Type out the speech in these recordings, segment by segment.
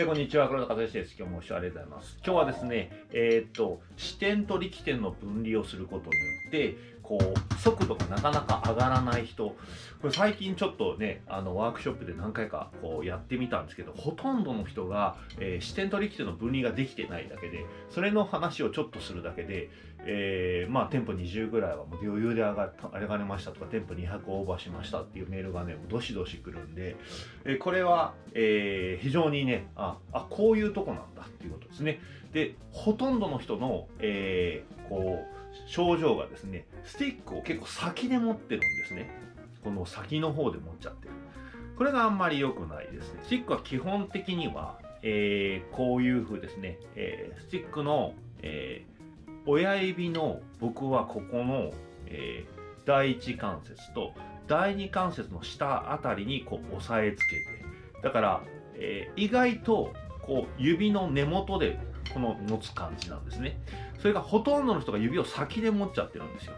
えこんにちは、黒田和義です。今日もご視聴ありがとうございます。今日はですね、えー、っと、視点と力点の分離をすることによって、こう、速度がなかなか上がらない人、これ最近ちょっとね、あの、ワークショップで何回かこうやってみたんですけど、ほとんどの人が、えー、視点と力点の分離ができてないだけで、それの話をちょっとするだけで、えー、まあ、店舗20ぐらいはもう余裕で上が上がれましたとか、店舗200オーバーしましたっていうメールがね、どしどし来るんで、えー、これは、えー、非常にね、あ、あ、こういうとこなんだっていうことですね。で、ほとんどの人の、え、こう、症状がですね、スティックを結構先で持ってるんですね。この先の方で持っちゃってる。これがあんまり良くないですね。スティックは基本的には、えー、こういう風ですね、えー、スティックの、えー、親指の僕はここの、えー、第一関節と第二関節の下あたりにこう押さえつけて、だから、えー、意外とこう指の根元でこの持つ感じなんですね。それがほとんどの人が指を先で持っちゃってるんですよ。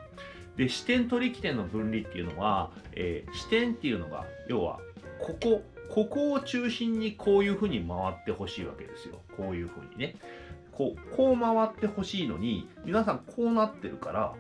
で、視点と力点の分離っていうのは、えー、視点っていうのが、要は、ここ、ここを中心にこういう風に回ってほしいわけですよ。こういう風にね。こう、こう回ってほしいのに、皆さんこうなってるから、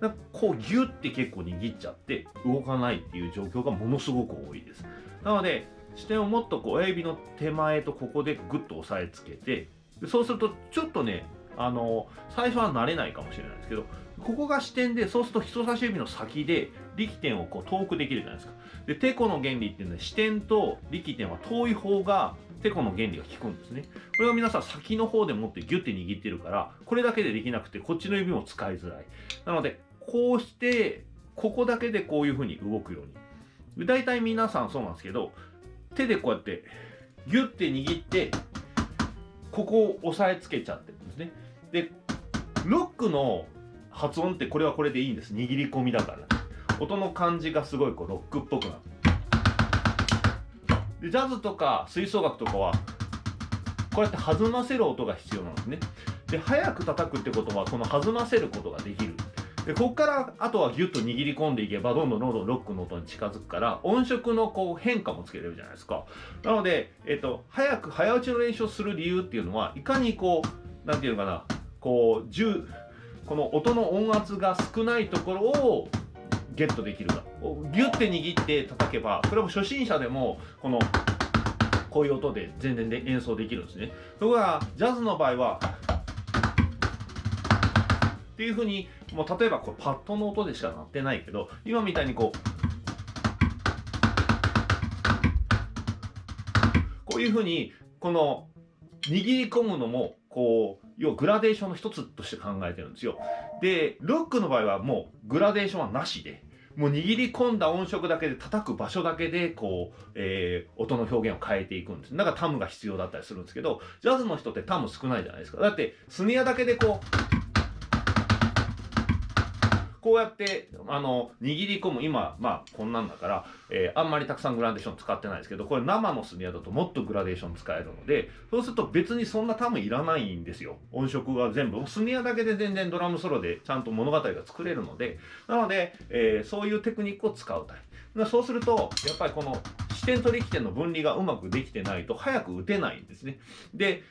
かこうギュッて結構握っちゃって動かないっていう状況がものすごく多いです。なので、視点をもっとこう親指の手前とここでグッと押さえつけて、そうするとちょっとね、あの、最初は慣れないかもしれないですけど、ここが視点で、そうすると人差し指の先で力点をこう遠くできるじゃないですか。で、テコの原理っていうのは視点と力点は遠い方がテコの原理が効くんですね。これは皆さん先の方で持ってギュッて握ってるから、これだけでできなくて、こっちの指も使いづらい。なので、こうして、ここだけでこういう風に動くように。大体皆さんそうなんですけど、手でこうやって、ギュッて握って、ここを押さえつけちゃってるんですね。で、ロックの発音ってこれはこれでいいんです。握り込みだから。音の感じがすごいこうロックっぽくなる。で、ジャズとか吹奏楽とかは、こうやって弾ませる音が必要なんですね。で、早く叩くってことは、この弾ませることができる。で、ここからあとはギュッと握り込んでいけば、どんどんどんどんロックの音に近づくから、音色のこう変化もつけれるじゃないですか。なので、えっと、早く、早打ちの練習をする理由っていうのは、いかにこう、なんていうのかな、こう、10、この音の音圧が少ないところをゲットできるか。ギュッて握って叩けば、これも初心者でも、この、こういう音で全然で演奏できるんですね。ところが、ジャズの場合は、っていうふうに、もう例えばこれパッドの音でしか鳴ってないけど、今みたいにこう、こういうふうに、この、握り込むのも、こう、要はグラデーションの一つとして考えてるんですよ。で、ロックの場合はもうグラデーションはなしで、もう握り込んだ音色だけで叩く場所だけで、こう、えー、音の表現を変えていくんです。だからタムが必要だったりするんですけど、ジャズの人ってタム少ないじゃないですか。だって、スネアだけでこう、こうやって、あの、握り込む、今、まあ、こんなんだから、えー、あんまりたくさんグラデーション使ってないですけど、これ生のスネアだともっとグラデーション使えるので、そうすると別にそんなタムいらないんですよ。音色が全部。スネアだけで全然ドラムソロでちゃんと物語が作れるので、なので、えー、そういうテクニックを使うタイプ。そうすると、やっぱりこの視点と力点の分離がうまくできてないと早く打てないんですね。で、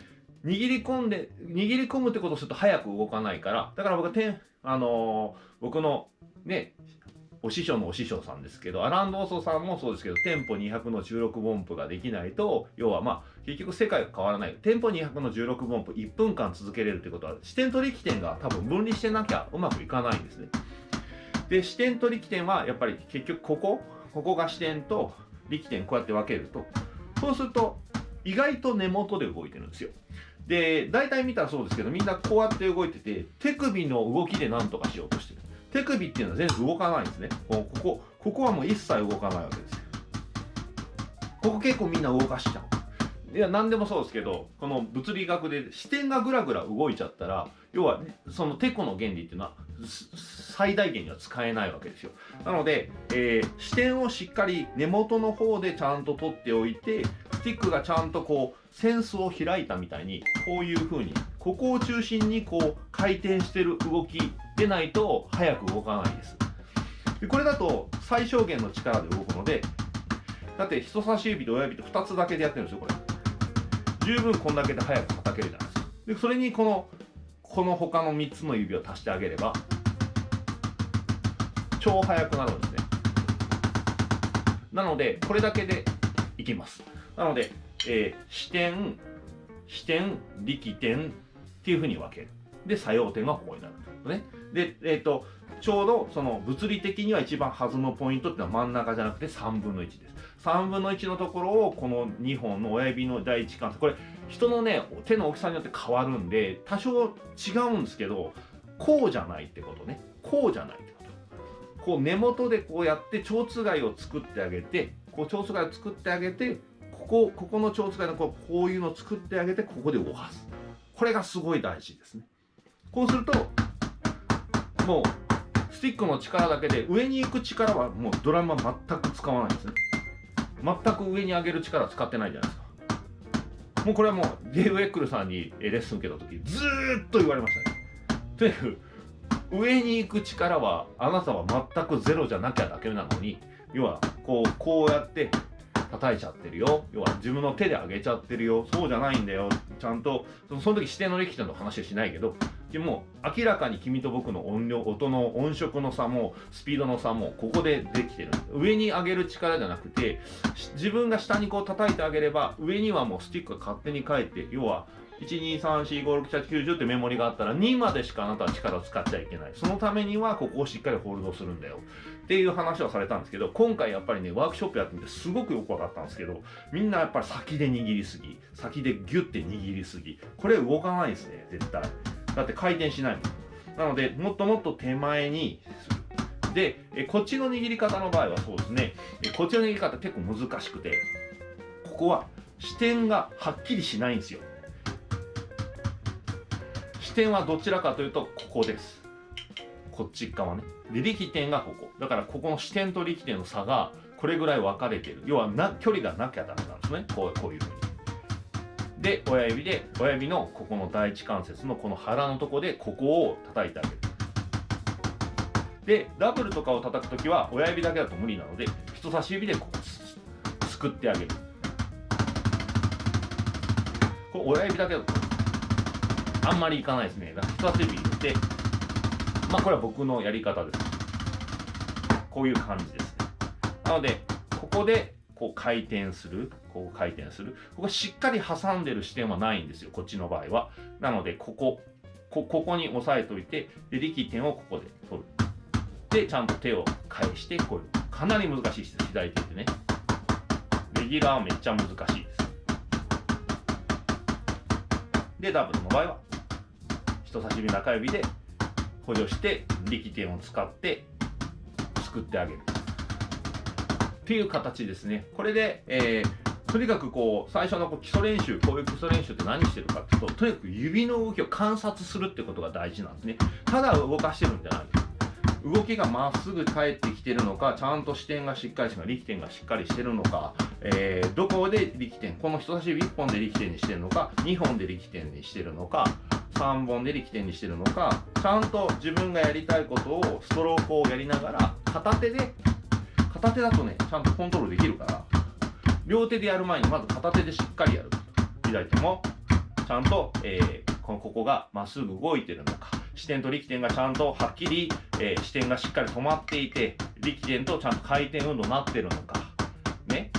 握り込んで、握り込むってことをすると早く動かないから、だから僕は、あのー、僕のね、お師匠のお師匠さんですけど、アランドーソさんもそうですけど、テンポ200の16分音符ができないと、要はまあ、結局世界が変わらない。テンポ200の16分音符1分間続けれるってことは、視点と力点が多分分離してなきゃうまくいかないんですね。で、視点と力点はやっぱり結局ここ、ここが視点と力点こうやって分けると、そうすると意外と根元で動いてるんですよ。で、大体見たらそうですけど、みんなこうやって動いてて、手首の動きで何とかしようとしてる。手首っていうのは全然動かないんですね。ここ、ここはもう一切動かないわけですよ。ここ結構みんな動かしちゃう。いや、何でもそうですけど、この物理学で視点がぐらぐら動いちゃったら、要は、そのテコの原理っていうのは、最大限には使えないわけですよ。なので、えー、視点をしっかり根元の方でちゃんと取っておいて、スティックがちゃんとこう、センスを開いたみたいに、こういう風に、ここを中心にこう、回転してる動きでないと、早く動かないです。でこれだと、最小限の力で動くので、だって人差し指と親指と2つだけでやってるんですよ、これ。十分こんだけで速く叩けるじゃないですかでそれにこのこの他の3つの指を足してあげれば超速くなるんですねなのでこれだけでいきますなので、えー、視点視点力点っていうふうに分ける。で作用点がここになる。とね。でえっ、ー、とちょうどその物理的には一番弾むポイントっていうのは真ん中じゃなくて3分の1です。3分の1のところをこの2本の親指の第一関節。これ人のね手の大きさによって変わるんで多少違うんですけどこうじゃないってことね。こうじゃないってこと。こう根元でこうやって蝶つがいを作ってあげてこう蝶つがいを作ってあげてここここの蝶つがいのこうこういうのを作ってあげてここで動かす。これがすごい大事ですね。こうするともうスティックの力だけで上に行く力はもうドラムは全く使わないんですね。全く上に上げる力使ってないじゃないですか。もうこれはもうデーブ・エックルさんにレッスン受けた時ずーっと言われましたね。とにかく上に行く力はあなたは全くゼロじゃなきゃだけなのに要はこうこうやって叩いちゃってるよ。要は自分の手で上げちゃってるよ。そうじゃないんだよ。ちゃんとその時指定の力点の話はしないけどでも明らかに君と僕の音量音の音色の差もスピードの差もここでできてる。上に上げる力じゃなくて自分が下にこう叩いてあげれば上にはもうスティックが勝手に返って要は123456790ってメモリがあったら2までしかあなたは力を使っちゃいけない。そのためにはここをしっかりホールドするんだよ。っていう話をされたんですけど今回やっぱりねワークショップやってみてすごくよく分かったんですけどみんなやっぱり先で握りすぎ。先でギュッて握りすぎ。これ動かないですね絶対。だって回転しないもん。なのでもっともっと手前にするでえこっちの握り方の場合はそうですね。えこっちの握り方結構難しくてここは視点がはっきりしないんですよ。視点はどちらかというとここです。こっち側ね。で力点がここ。だからここの視点と力点の差がこれぐらい分かれてる。要はな距離がなきゃダメなんですね。こうこういうふうに。で親指で親指のここの第一関節のこの腹のとこでここを叩いてあげる。でダブルとかを叩く時は親指だけだと無理なので人差し指でこうすくってあげる。これ親指だけだと。あんまりいかないですね。だから人差し指入れて。まあこれは僕のやり方です。こういう感じですね。なのでここでこう回転する。こう回転する。ここしっかり挟んでる視点はないんですよ。こっちの場合は。なのでここ。こここに押さえといてで力点をここで取る。でちゃんと手を返してこういう。かなり難しいです。左手ってね。レギュラーはめっちゃ難しいです。でダブルの場合は人差し指中指で補助して力点を使って作ってあげる。っていう形ですね。これで、えー、とにかくこう最初のこう基礎練習こういう基礎練習って何してるかっていうととにかく指の動きを観察するってことが大事なんですね。ただ動かしてるんじゃない。です動きがまっすぐ返ってきてるのかちゃんと視点がしっかりしてるのか力点がしっかりしてるのか、えー、どこで力点この人差し指1本で力点にしてるのか2本で力点にしてるのか3本で力点にしてるのかちゃんと自分がやりたいことをストロークをやりながら片手で片手だとねちゃんとコントロールできるから両手でやる前にまず片手でしっかりやる。左手もちゃんと、えー、このここがまっすぐ動いてるのか視点と力点がちゃんとはっきり、えー、視点がしっかり止まっていて力点とちゃんと回転運動になってるのか。ね。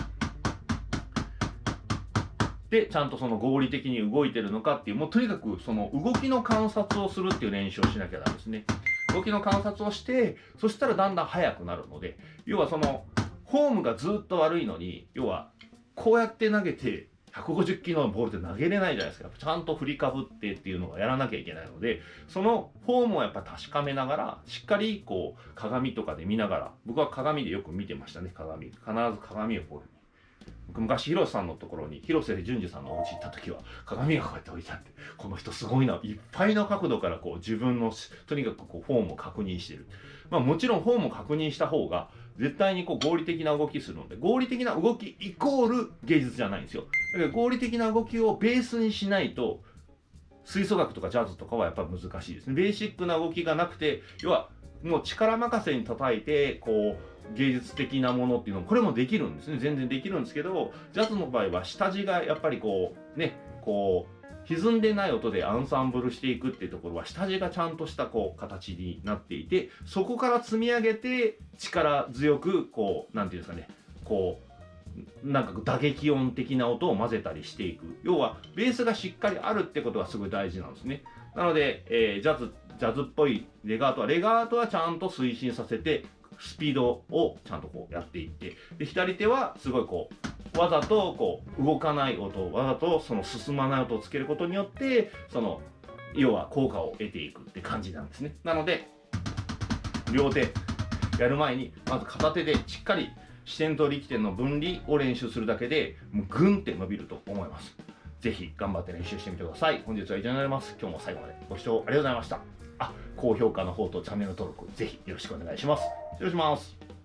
でちゃんとその合理的に動いてるのかっていうもうとにかくその動きの観察をするっていう練習をしなきゃダメですね。動きの観察をしてそしたらだんだん速くなるので要はそのフォームがずっと悪いのに要はこうやって投げて150キロのボールって投げれないじゃないですか。ちゃんと振りかぶってっていうのをやらなきゃいけないのでそのフォームをやっぱ確かめながらしっかりこう鏡とかで見ながら僕は鏡でよく見てましたね鏡。必ず鏡をこう僕昔広瀬さんのところに広瀬淳二さんのお家行った時は鏡がこうやって置いてあってこの人すごいないっぱいの角度からこう自分のとにかくこうフォームを確認してる。まあもちろんフォームを確認した方が絶対にこう合理的な動きするので合理的な動きイコール芸術じゃないんですよ。だから合理的な動きをベースにしないと吹奏楽とかジャズとかはやっぱ難しいですね。ベーシックな動きがなくて要はもう力任せに叩いてこう芸術的なものっていうのもこれもできるんですね。全然できるんですけどジャズの場合は下地がやっぱりこうねこう歪んでない音でアンサンブルしていくっていうところは下地がちゃんとしたこう形になっていてそこから積み上げて力強くこう何て言うんですかねこうなんか打撃音的な音を混ぜたりしていく。要はベースがしっかりあるってことがすごい大事なんですね。なので、えー、ジャズジャズっぽいレガートはレガートはちゃんと推進させてスピードをちゃんとこうやっていってで左手はすごいこうわざとこう動かない音わざとその進まない音をつけることによってその要は効果を得ていくって感じなんですね。なので両手やる前にまず片手でしっかり視点と力点の分離を練習するだけでもうグンって伸びると思います。ぜひ頑張って練習してみてください。本日は以上になります。今日も最後までご視聴ありがとうございました。あ高評価の方とチャンネル登録ぜひよろしくお願いします。失礼します。